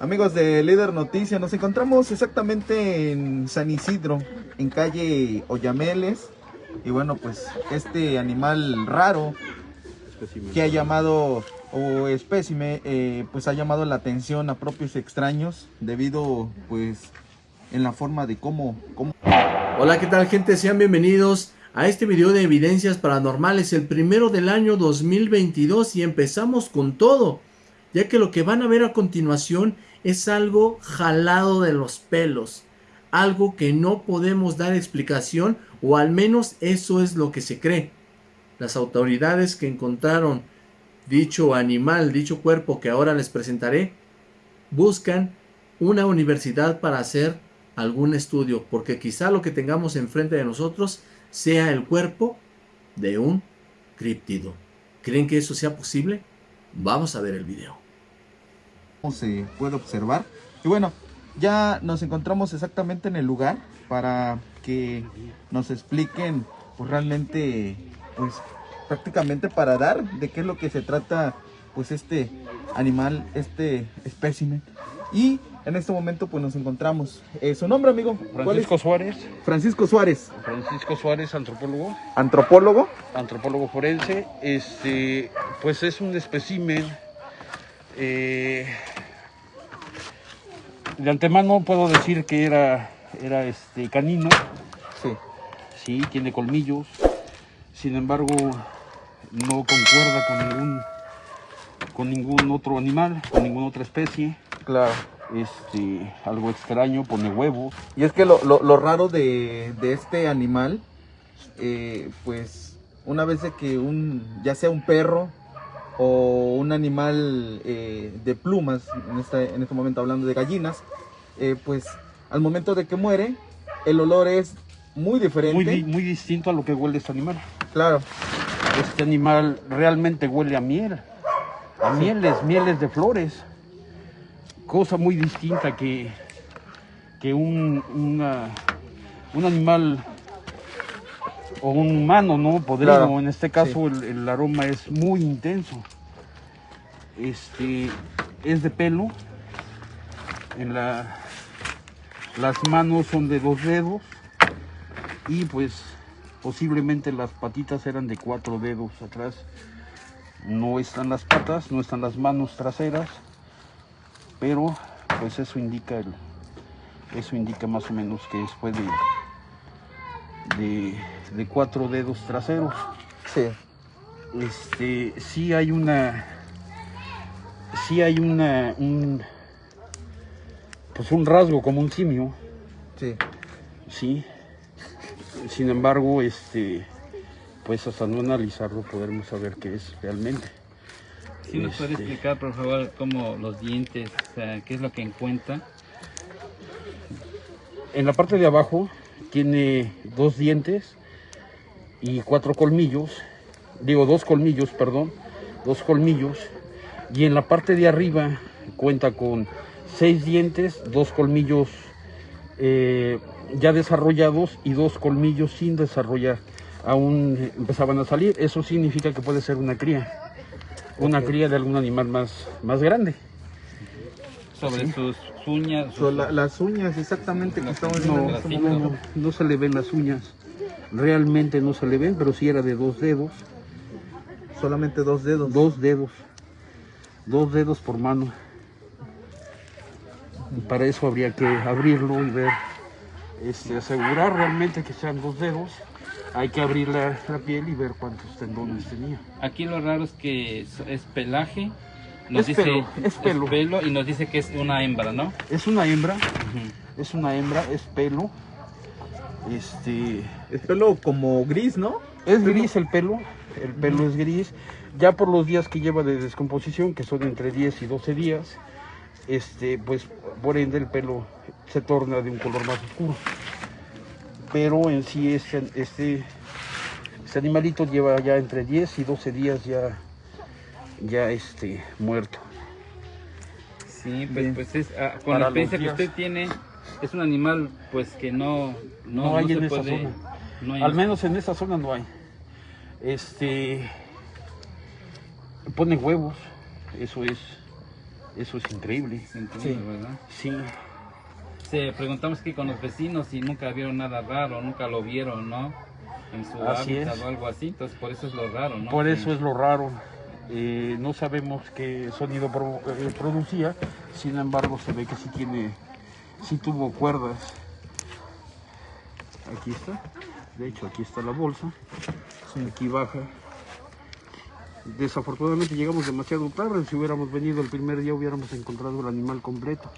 Amigos de Líder Noticias, nos encontramos exactamente en San Isidro, en calle Oyameles. Y bueno, pues este animal raro que ha llamado, o espécime, eh, pues ha llamado la atención a propios extraños debido pues en la forma de cómo, cómo... Hola, ¿qué tal gente? Sean bienvenidos a este video de evidencias paranormales, el primero del año 2022 y empezamos con todo, ya que lo que van a ver a continuación es algo jalado de los pelos, algo que no podemos dar explicación o al menos eso es lo que se cree. Las autoridades que encontraron dicho animal, dicho cuerpo que ahora les presentaré, buscan una universidad para hacer algún estudio, porque quizá lo que tengamos enfrente de nosotros sea el cuerpo de un críptido. ¿Creen que eso sea posible? Vamos a ver el video se puede observar. Y bueno, ya nos encontramos exactamente en el lugar para que nos expliquen pues realmente pues prácticamente para dar de qué es lo que se trata pues este animal, este espécimen. Y en este momento pues nos encontramos. Eh, ¿Su nombre, amigo? Francisco Suárez. Francisco Suárez. Francisco Suárez, antropólogo. ¿Antropólogo? Antropólogo forense. Este, pues es un espécimen eh, de antemano puedo decir que era, era este canino. Sí. Sí, tiene colmillos. Sin embargo, no concuerda con ningún con ningún otro animal, con ninguna otra especie. Claro. Este, algo extraño, pone huevos. Y es que lo, lo, raro de, de, este animal, eh, pues una vez de que un, ya sea un perro o un animal eh, de plumas, en este, en este momento hablando de gallinas, eh, pues al momento de que muere, el olor es muy diferente. Muy, muy distinto a lo que huele este animal. Claro. Este animal realmente huele a miel, a mieles, mieles de flores. Cosa muy distinta que, que un, un animal o un humano, ¿no? Podrido. En este caso el, aroma es muy intenso. Este es de pelo. En la, las manos son de dos dedos. Y pues posiblemente las patitas eran de cuatro dedos atrás. No están las patas, no están las manos traseras. Pero pues eso indica el, eso indica más o menos que después de de, cuatro dedos traseros. Sí. Este, sí hay una, sí hay una, un, pues un rasgo como un simio. Sí. Sí. Sin embargo, este, pues hasta no analizarlo podremos saber qué es realmente. ¿Sí nos puede este, explicar, por favor, cómo los dientes, qué es lo que encuentra? En la parte de abajo tiene dos dientes y cuatro colmillos, digo dos colmillos, perdón, dos colmillos, y en la parte de arriba cuenta con seis dientes, dos colmillos eh, ya desarrollados y dos colmillos sin desarrollar, aún empezaban a salir, eso significa que puede ser una cría, una cría de algún animal más, más grande. Sobre sus uñas. las uñas, exactamente, que estamos viendo este no, no, se le ven las uñas. Realmente no se le ven, pero sí era de dos dedos. Solamente dos dedos. Dos dedos. Dos dedos por mano. Y para eso habría que abrirlo y ver, este, asegurar realmente que sean dos dedos. Hay que abrir la, la piel y ver cuántos tendones tenía. Aquí lo raro es que es pelaje es pelo, es pelo. y nos dice que es una hembra, ¿no? Es una hembra, es una hembra, es pelo. Este, es pelo como gris, ¿no? Es gris el pelo, el pelo es gris. Ya por los días que lleva de descomposición, que son entre 10 y 12 días, este, pues por ende el pelo se torna de un color más oscuro. Pero en sí este, este, este animalito lleva ya entre 10 y 12 días ya ya este muerto. Sí, pues, pues es, ah, con la experiencia que usted tiene, es un animal pues que no, no, hay en esa zona. Al menos en esa zona no hay. Este pone huevos, eso es, Eso es increíble. Es increíble, ¿verdad? Sí. Se preguntamos aquí con los vecinos si nunca vieron nada raro, nunca lo vieron, ¿no? En su Así hábitat es. o algo así, entonces por eso es lo raro, ¿no? Por Que- eso es lo raro. Eh, no sabemos qué sonido pro- eh, producía, sin embargo se ve que sí tiene, sí tuvo cuerdas. Aquí está, de hecho aquí está la bolsa, aquí baja. Desafortunadamente llegamos demasiado tarde, si hubiéramos venido el primer día hubiéramos encontrado el animal completo.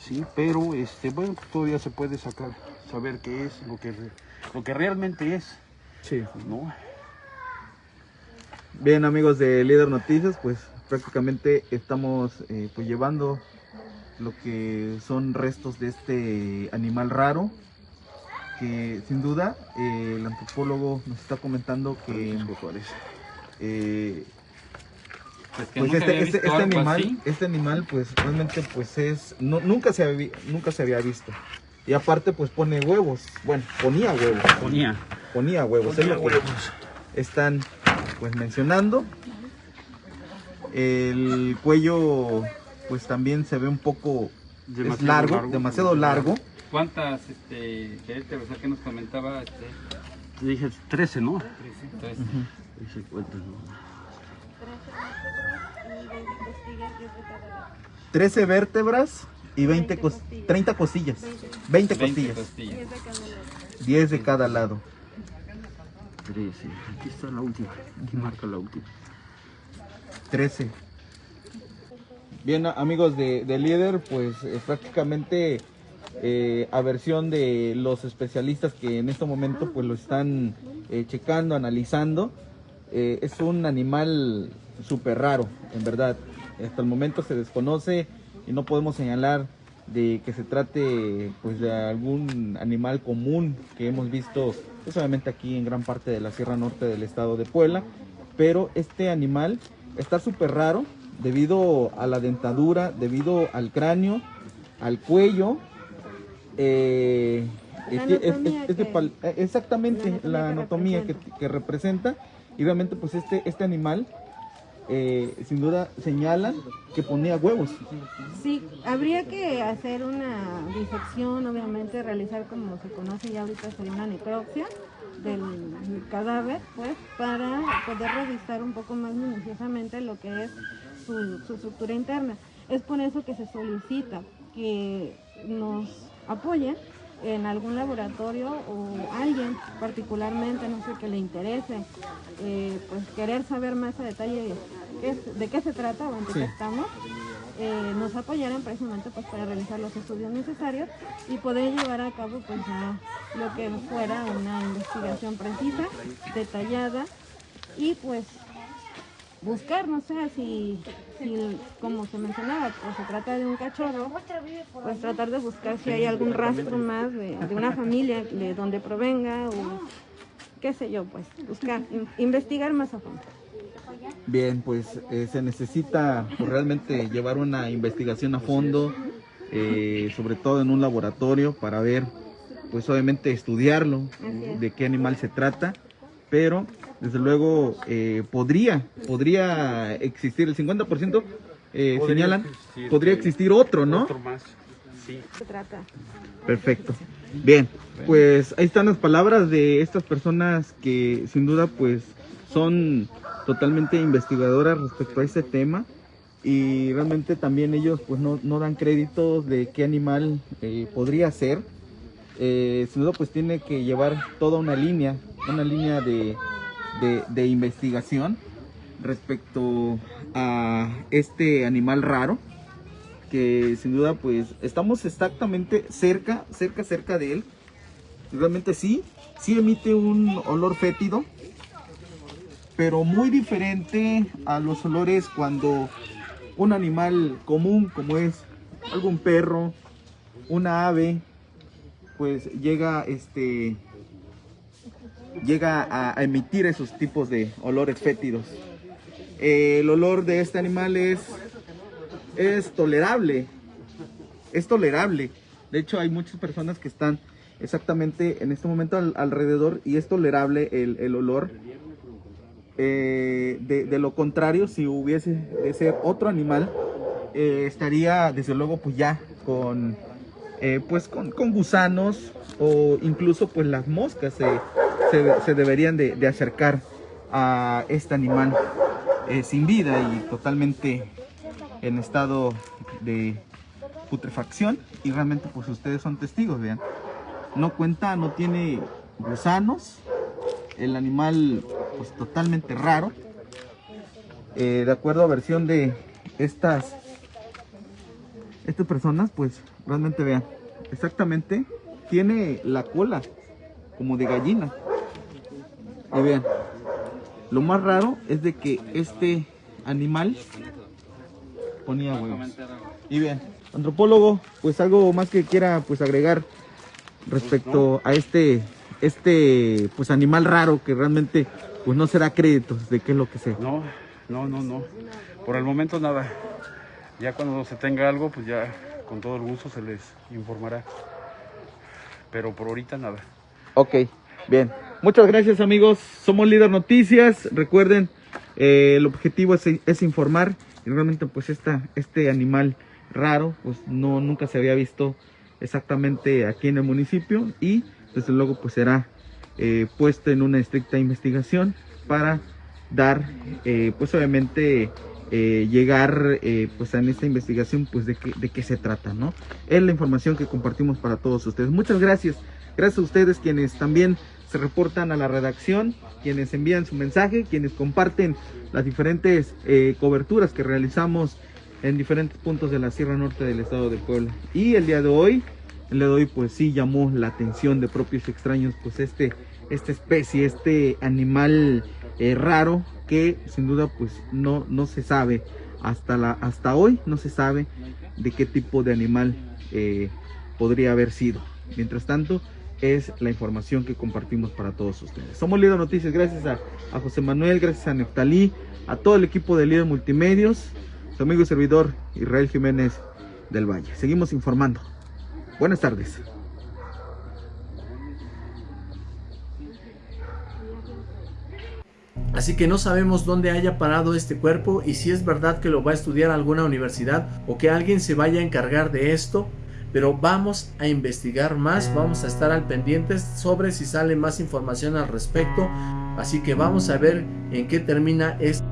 Sí, pero este, bueno, todavía se puede sacar, saber qué es, lo que, lo que realmente es, Sí. ¿no? Bien amigos de Líder Noticias, pues prácticamente estamos eh, pues llevando lo que son restos de este animal raro que sin duda eh, el antropólogo nos está comentando que eh, pues, que pues este, este, este animal así. este animal pues realmente pues es no, nunca se había, nunca se había visto. Y aparte pues pone huevos. Bueno ponía huevos. Ponía. ponía huevos es están pues mencionando. El cuello pues también se ve un poco es Demasiado largo, largo. demasiado largo. ¿Cuántas este, vértebras que nos comentaba? Este, Te dije 13, ¿no? entonces, Dice cuenta, ¿no? 13 vértebras y 20 cos- 30 costillas. 20 20 costillas. costillas. 10 de cada lado 13. Aquí está la última. Aquí marca la última. 13. Bien, amigos de, de líder, pues eh, prácticamente eh, a versión de los especialistas que en este momento pues lo están eh, checando, analizando, eh, es un animal súper raro, en verdad. Hasta el momento se desconoce y no podemos señalar de que se trate pues de algún animal común que hemos visto pues, obviamente aquí en gran parte de la Sierra Norte del estado de Puebla, pero este animal está súper raro debido a la dentadura, debido al cráneo, al cuello. eh, La es que- es- es- anatomía es de que- pal- eh, exactamente la anatomía la que anatomía que, representa. que representa y realmente pues este, este animal eh, sin duda señalan que ponía huevos. Sí, habría que hacer una disección, obviamente, realizar como se conoce ya ahorita sería una necropsia del cadáver, pues, para poder revisar un poco más minuciosamente lo que es su, su estructura interna. Es por eso que se solicita que nos apoyen en algún laboratorio o alguien particularmente, no sé, que le interese, eh, pues querer saber más a detalle de qué, es- de qué se trata o en qué Sí. estamos, eh, nos apoyaran precisamente pues para realizar los estudios necesarios y poder llevar a cabo pues ya lo que fuera una investigación precisa, detallada y pues buscar, no sé, si, si como se mencionaba, pues se trata de un cachorro, pues tratar de buscar si hay algún rastro más de, de una familia de donde provenga o qué sé yo, pues buscar, in- investigar más a fondo. Bien, pues eh, se necesita pues, realmente llevar una investigación a fondo, eh, sobre todo en un laboratorio para ver, pues obviamente estudiarlo, es. de qué animal se trata, pero desde luego eh, podría, podría existir el 50%, eh, Podría señalan, existir, podría existir otro, ¿no? Otro más. Sí. Se trata. Perfecto. Bien, pues ahí están las palabras de estas personas que sin duda pues son totalmente investigadoras respecto a este tema y realmente también ellos pues no, no dan créditos de qué animal eh, podría ser. Eh, sin duda pues tiene que llevar toda una línea, una línea de, de- de investigación respecto a este animal raro que sin duda pues estamos exactamente cerca, cerca, cerca de él. Realmente sí, sí emite un olor fétido, pero muy diferente a los olores cuando un animal común como es algún perro, una ave, pues llega este llega a, emitir esos tipos de olores fétidos. El olor de este animal es es tolerable. Es tolerable. De hecho, hay muchas personas que están exactamente en este momento al- alrededor y es tolerable el, el olor. Eh, de, de lo contrario, si hubiese de ser otro animal, eh, estaría desde luego pues ya con eh, pues con, gusanos o incluso pues las moscas se, se, deberían de, acercar a este animal eh, sin vida y totalmente en estado de putrefacción y realmente pues ustedes son testigos, vean. No cuenta, no tiene gusanos, el animal pues totalmente raro. Eh, de acuerdo a versión de estas, estas personas, pues realmente vean, exactamente tiene la cola como de gallina. Y vean, lo más raro es de que este animal ponía huevos. Y vean, antropólogo, pues algo más que quiera pues agregar respecto a este este pues animal raro que realmente pues no se da créditos de qué es lo que sea. No, no, no, no. Por el momento nada. Ya cuando se tenga algo, pues ya con todo el gusto se les informará. Pero por ahorita nada. Ok, bien. Muchas gracias amigos. Somos Líder Noticias. Recuerden, eh, el objetivo es, es, informar. Y realmente pues esta, este animal raro, pues no, nunca se había visto exactamente aquí en el municipio y desde luego pues será eh, puesto en una estricta investigación para dar eh, pues obviamente eh, llegar pues en esta investigación pues de, qué, de qué se trata no es la información que compartimos para todos ustedes. Muchas gracias. Gracias a ustedes quienes también se reportan a la redacción quienes envían su mensaje quienes comparten las diferentes coberturas que realizamos en diferentes puntos de la Sierra Norte del estado de Puebla. Y el día de hoy, el día de hoy pues sí llamó la atención de propios extraños pues este, esta especie, este animal eh, raro que sin duda pues no, no se sabe hasta, la, hasta hoy no se sabe de qué tipo de animal eh, podría haber sido. Mientras tanto, es la información que compartimos para todos ustedes. Somos Líder Noticias, gracias a, a José Manuel, gracias a Neftalí, a todo el equipo de Líder Multimedios su amigo y servidor Israel Jiménez del Valle. Seguimos informando. Buenas tardes. Así que no sabemos dónde haya parado este cuerpo y si es verdad que lo va a estudiar alguna universidad o que alguien se vaya a encargar de esto. Pero vamos a investigar más, vamos a estar al pendiente sobre si sale más información al respecto. Así que vamos a ver en qué termina esto.